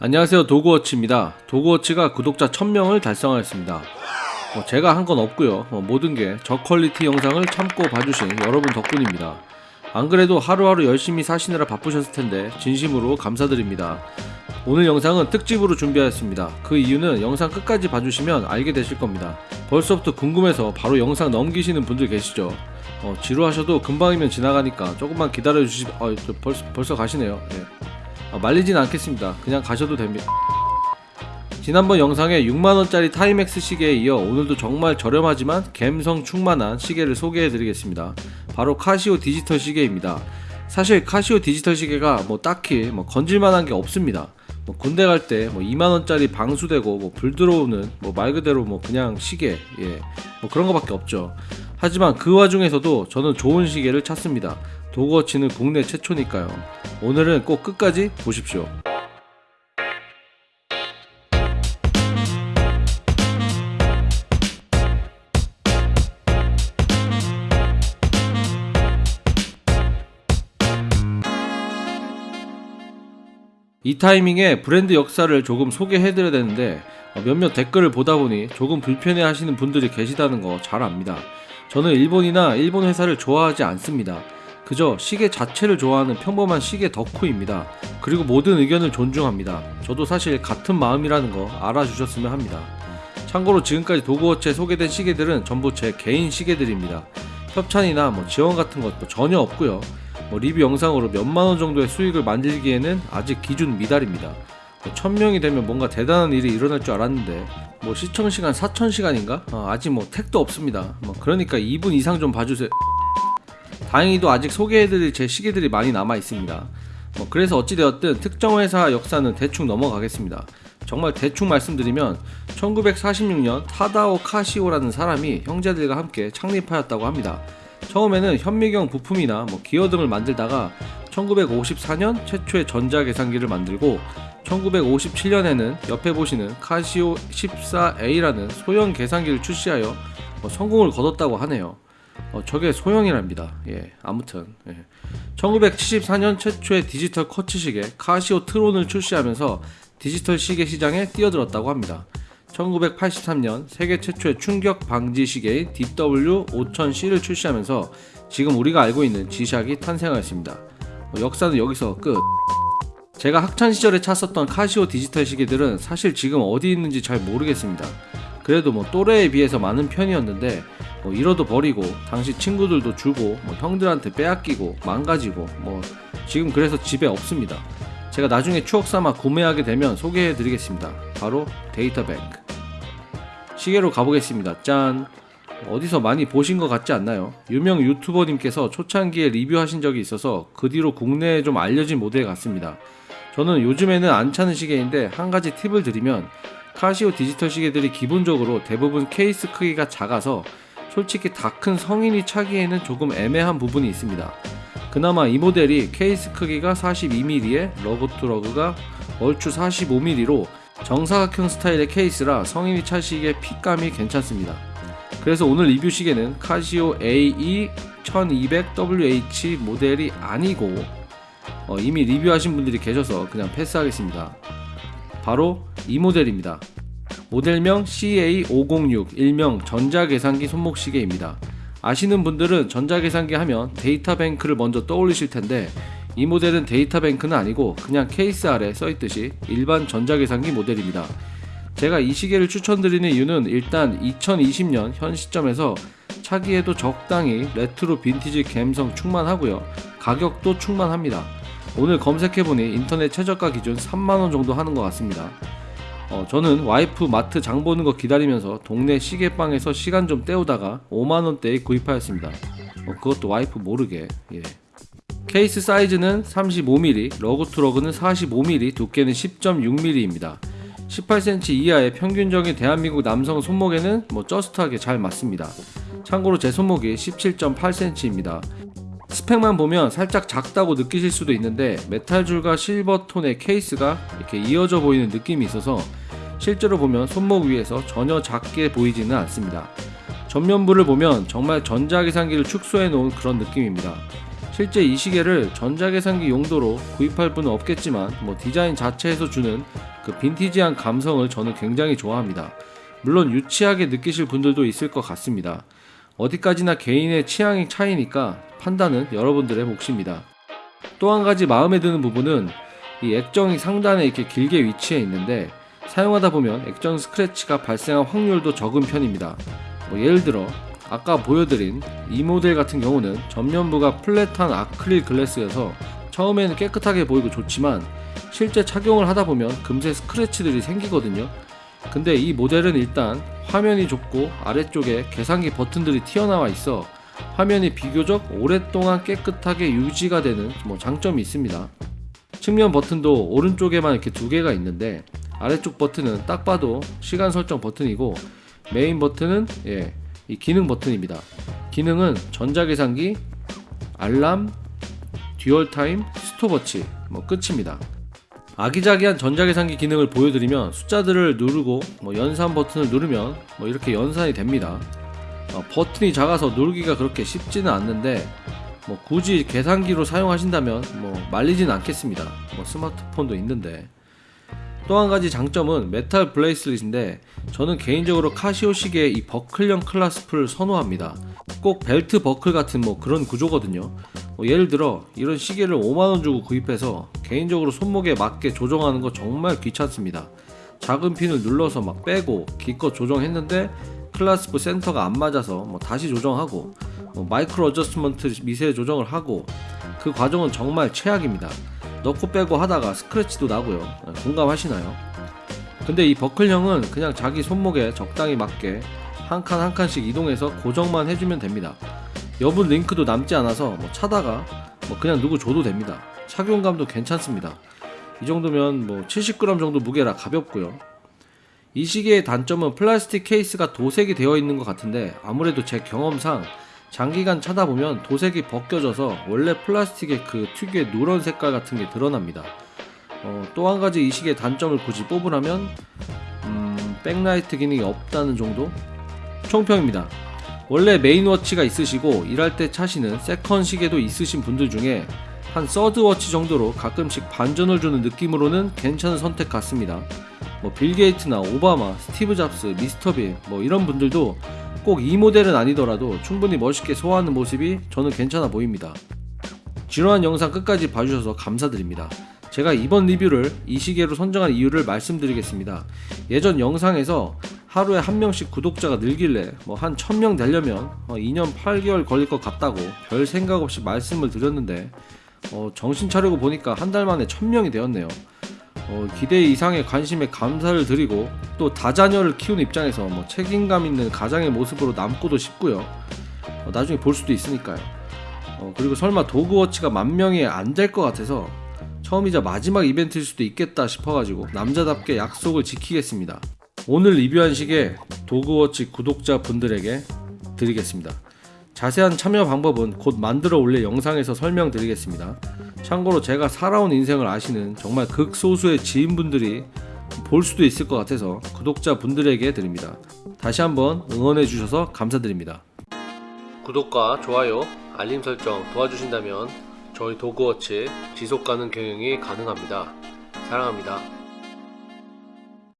안녕하세요. 도그워치입니다. 도그워치가 구독자 1000명을 달성하였습니다. 뭐 제가 한 건 없고요. 뭐 모든 게 저퀄리티 영상을 참고 봐주신 여러분 덕분입니다. 안 그래도 하루하루 열심히 사시느라 바쁘셨을 텐데 진심으로 감사드립니다. 오늘 영상은 특집으로 준비하였습니다. 그 이유는 영상 끝까지 봐주시면 알게 되실 겁니다. 벌써부터 궁금해서 바로 영상 넘기시는 분들 계시죠? 어, 지루하셔도 금방이면 지나가니까 조금만 기다려주시... 어, 저 벌써, 벌써 가시네요. 예. 아, 말리진 않겠습니다. 그냥 가셔도 됩니다. 지난번 영상에 6만원짜리 타이맥스 시계에 이어 오늘도 정말 저렴하지만 갬성 충만한 시계를 소개해드리겠습니다. 바로 카시오 디지털 시계입니다. 사실 카시오 디지털 시계가 뭐 딱히 뭐 건질만한 게 없습니다. 뭐 군대 갈 때 뭐 2만원짜리 방수되고 뭐 불 들어오는 뭐 말 그대로 뭐 그냥 시계 예 뭐 그런 거밖에 없죠. 하지만 그 와중에서도 저는 좋은 시계를 찾습니다. 도그워치는 국내 최초니까요. 오늘은 꼭 끝까지 보십시오. 이 타이밍에 브랜드 역사를 조금 소개해드려야 되는데 어, 몇몇 댓글을 보다 보니 조금 불편해 하시는 분들이 계시다는 거 잘 압니다. 저는 일본이나 일본 회사를 좋아하지 않습니다. 그저 시계 자체를 좋아하는 평범한 시계 덕후입니다. 그리고 모든 의견을 존중합니다. 저도 사실 같은 마음이라는 거 알아주셨으면 합니다. 참고로 지금까지 도그워치에 소개된 시계들은 전부 제 개인 시계들입니다. 협찬이나 뭐 지원 같은 것도 전혀 없고요. 뭐 리뷰 영상으로 몇만 원 정도의 수익을 만들기에는 아직 기준 미달입니다. 뭐 1000명이 되면 뭔가 대단한 일이 일어날 줄 알았는데 뭐 시청 시간 4000시간인가? 어, 아직 뭐 택도 없습니다. 뭐 그러니까 2분 이상 좀 봐주세요. 다행히도 아직 소개해드릴 제 시계들이 많이 남아 있습니다. 뭐 그래서 어찌되었든 특정 회사 역사는 대충 넘어가겠습니다. 정말 대충 말씀드리면 1946년 타다오 카시오라는 사람이 형제들과 함께 창립하였다고 합니다. 처음에는 현미경 부품이나 뭐 기어 등을 만들다가 1954년 최초의 전자계산기를 만들고 1957년에는 옆에 보시는 카시오 14A라는 소형 계산기를 출시하여 뭐 성공을 거뒀다고 하네요. 어, 저게 소형이랍니다. 예, 아무튼 예. 1974년 최초의 디지털 쿼츠 시계 카시오 트론을 출시하면서 디지털 시계 시장에 뛰어들었다고 합니다. 1983년 세계 최초의 충격 방지 시계인 DW5000C를 출시하면서 지금 우리가 알고 있는 지샥이 탄생하였습니다. 어, 역사는 여기서 끝. 제가 학창 시절에 찼었던 카시오 디지털 시계들은 사실 지금 어디 있는지 잘 모르겠습니다. 그래도 뭐 또래에 비해서 많은 편이었는데 뭐 잃어도 버리고 당시 친구들도 주고 뭐 형들한테 빼앗기고 망가지고 뭐 지금 그래서 집에 없습니다. 제가 나중에 추억 삼아 구매하게 되면 소개해 드리겠습니다. 바로 데이터뱅크. 시계로 가보겠습니다. 짠! 어디서 많이 보신 것 같지 않나요? 유명 유튜버님께서 초창기에 리뷰하신 적이 있어서 그 뒤로 국내에 좀 알려진 모델 같습니다. 저는 요즘에는 안 차는 시계인데 한 가지 팁을 드리면 카시오 디지털 시계들이 기본적으로 대부분 케이스 크기가 작아서 솔직히 다 큰 성인이 차기에는 조금 애매한 부분이 있습니다. 그나마 이 모델이 케이스 크기가 42mm에 lug to lug가 얼추 45mm로 정사각형 스타일의 케이스라 성인이 차시기에 핏감이 괜찮습니다. 그래서 오늘 리뷰 시계는 카시오 AE 1200WH 모델이 아니고 어, 이미 리뷰하신 분들이 계셔서 그냥 패스하겠습니다. 바로 이 모델입니다. 모델명 CA506 일명 전자계산기 손목시계입니다. 아시는 분들은 전자계산기 하면 데이터뱅크를 먼저 떠올리실 텐데 이 모델은 데이터뱅크는 아니고 그냥 케이스 아래 써있듯이 일반 전자계산기 모델입니다. 제가 이 시계를 추천드리는 이유는 일단 2020년 현 시점에서 차기에도 적당히 레트로 빈티지 감성 충만하고요. 가격도 충만합니다. 오늘 검색해보니 인터넷 최저가 기준 3만원 정도 하는 것 같습니다. 어, 저는 와이프 마트 장 보는 거 기다리면서 동네 시계방에서 시간 좀 때우다가 5만원대에 구입하였습니다. 어, 그것도 와이프 모르게. 예. 케이스 사이즈는 35mm, lug to lug는 45mm, 두께는 10.6mm입니다. 18cm 이하의 평균적인 대한민국 남성 손목에는 뭐 just하게 잘 맞습니다. 참고로 제 손목이 17.8cm입니다. 스펙만 보면 살짝 작다고 느끼실 수도 있는데 메탈 줄과 실버톤의 케이스가 이렇게 이어져 보이는 느낌이 있어서 실제로 보면 손목 위에서 전혀 작게 보이지는 않습니다. 전면부를 보면 정말 전자계산기를 축소해 놓은 그런 느낌입니다. 실제 이 시계를 전자계산기 용도로 구입할 분은 없겠지만 뭐 디자인 자체에서 주는 그 빈티지한 감성을 저는 굉장히 좋아합니다. 물론 유치하게 느끼실 분들도 있을 것 같습니다. 어디까지나 개인의 취향의 차이니까 판단은 여러분들의 몫입니다. 또 한 가지 마음에 드는 부분은 이 액정이 상단에 이렇게 길게 위치해 있는데 사용하다 보면 액정 스크래치가 발생할 확률도 적은 편입니다. 뭐 예를 들어 아까 보여드린 이 모델 같은 경우는 전면부가 플랫한 아크릴 글래스여서 처음에는 깨끗하게 보이고 좋지만 실제 착용을 하다 보면 금세 스크래치들이 생기거든요. 근데 이 모델은 일단 화면이 좁고 아래쪽에 계산기 버튼들이 튀어나와 있어 화면이 비교적 오랫동안 깨끗하게 유지가 되는 뭐 장점이 있습니다. 측면 버튼도 오른쪽에만 이렇게 두 개가 있는데 아래쪽 버튼은 딱 봐도 시간 설정 버튼이고 메인 버튼은 예, 이 기능 버튼입니다. 기능은 전자계산기, 알람, dual time, 스톱워치 뭐 끝입니다. 아기자기한 전자계산기 기능을 보여드리면 숫자들을 누르고 뭐 연산 버튼을 누르면 뭐 이렇게 연산이 됩니다. 어, 버튼이 작아서 누르기가 그렇게 쉽지는 않는데 뭐 굳이 계산기로 사용하신다면 뭐 말리진 않겠습니다. 뭐 스마트폰도 있는데 또 한 가지 장점은 메탈 bracelet인데 저는 개인적으로 카시오 시계의 이 버클형 clasp를 선호합니다. 꼭 벨트 버클 같은 뭐 그런 구조거든요. 뭐 예를 들어 이런 시계를 5만원 주고 구입해서 개인적으로 손목에 맞게 조정하는 거 정말 귀찮습니다. 작은 핀을 눌러서 막 빼고 기껏 조정했는데 clasp 센터가 안 맞아서 뭐 다시 조정하고 뭐 micro adjustment 미세 조정을 하고 그 과정은 정말 최악입니다. 넣고 빼고 하다가 스크래치도 나고요. 공감하시나요? 근데 이 버클형은 그냥 자기 손목에 적당히 맞게 한 칸 한 칸씩 이동해서 고정만 해주면 됩니다. 여분 링크도 남지 않아서 뭐 차다가 뭐 그냥 누구 줘도 됩니다. 착용감도 괜찮습니다. 이 정도면 뭐 70g 정도 무게라 가볍고요. 이 시계의 단점은 플라스틱 케이스가 도색이 되어 있는 것 같은데 아무래도 제 경험상 장기간 차다 보면 도색이 벗겨져서 원래 플라스틱의 그 특유의 누런 색깔 같은 게 드러납니다. 어, 또 한 가지 이 시계의 단점을 굳이 뽑으라면 음, 백라이트 기능이 없다는 정도? 총평입니다. 원래 main watch가 있으시고 일할 때 차시는 second 시계도 있으신 분들 중에 한 third watch 정도로 가끔씩 반전을 주는 느낌으로는 괜찮은 선택 같습니다. 뭐 빌 게이트나 오바마, 스티브 잡스, 미스터 빈 뭐 이런 분들도 꼭 이 모델은 아니더라도 충분히 멋있게 소화하는 모습이 저는 괜찮아 보입니다. 지루한 영상 끝까지 봐주셔서 감사드립니다. 제가 이번 리뷰를 이 시계로 선정한 이유를 말씀드리겠습니다. 예전 영상에서 하루에 한 명씩 구독자가 늘길래 뭐 한 1000명 되려면 어, 2년 8개월 걸릴 것 같다고 별 생각 없이 말씀을 드렸는데 어, 정신 차리고 보니까 한 달 만에 1000명이 되었네요. 어, 기대 이상의 관심에 감사를 드리고 또 다자녀를 키우는 입장에서 뭐 책임감 있는 가장의 모습으로 남고도 싶고요. 어, 나중에 볼 수도 있으니까요. 어, 그리고 설마 도그워치가 만 명이 안 될 것 같아서 처음이자 마지막 이벤트일 수도 있겠다 싶어가지고 남자답게 약속을 지키겠습니다. 오늘 리뷰한 시계 도그워치 구독자분들에게 드리겠습니다. 자세한 참여 방법은 곧 만들어 올릴 영상에서 설명드리겠습니다. 참고로 제가 살아온 인생을 아시는 정말 극소수의 지인분들이 볼 수도 있을 것 같아서 구독자분들에게 드립니다. 다시 한번 응원해 주셔서 감사드립니다. 구독과 좋아요, 알림 설정 도와주신다면 저희 도그워치 지속 가능 경영이 가능합니다. 사랑합니다.